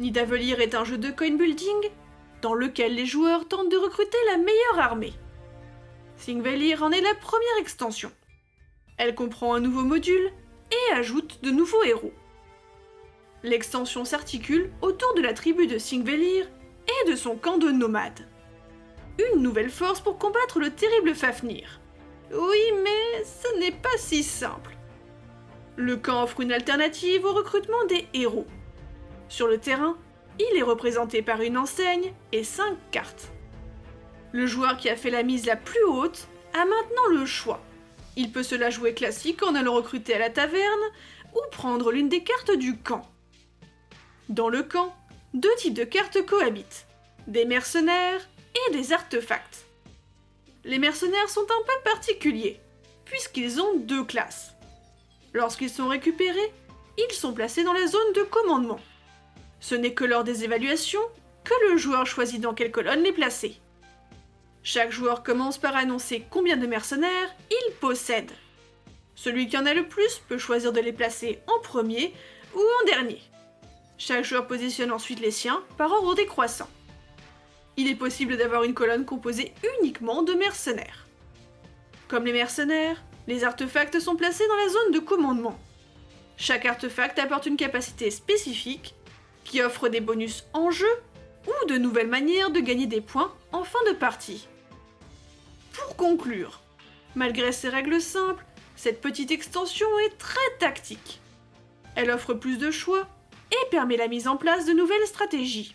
Nidavellir est un jeu de coin building dans lequel les joueurs tentent de recruter la meilleure armée. Thingvellir en est la première extension. Elle comprend un nouveau module et ajoute de nouveaux héros. L'extension s'articule autour de la tribu de Thingvellir et de son camp de nomades. Une nouvelle force pour combattre le terrible Fafnir. Oui, mais ce n'est pas si simple. Le camp offre une alternative au recrutement des héros. Sur le terrain, il est représenté par une enseigne et 5 cartes. Le joueur qui a fait la mise la plus haute a maintenant le choix. Il peut se la jouer classique en allant recruter à la taverne ou prendre l'une des cartes du camp. Dans le camp, deux types de cartes cohabitent, des mercenaires et des artefacts. Les mercenaires sont un peu particuliers, puisqu'ils ont deux classes. Lorsqu'ils sont récupérés, ils sont placés dans la zone de commandement. Ce n'est que lors des évaluations que le joueur choisit dans quelle colonne les placer. Chaque joueur commence par annoncer combien de mercenaires il possède. Celui qui en a le plus peut choisir de les placer en premier ou en dernier. Chaque joueur positionne ensuite les siens par ordre décroissant. Il est possible d'avoir une colonne composée uniquement de mercenaires. Comme les mercenaires, les artefacts sont placés dans la zone de commandement. Chaque artefact apporte une capacité spécifique qui offre des bonus en jeu ou de nouvelles manières de gagner des points en fin de partie. Pour conclure, malgré ces règles simples, cette petite extension est très tactique. Elle offre plus de choix et permet la mise en place de nouvelles stratégies.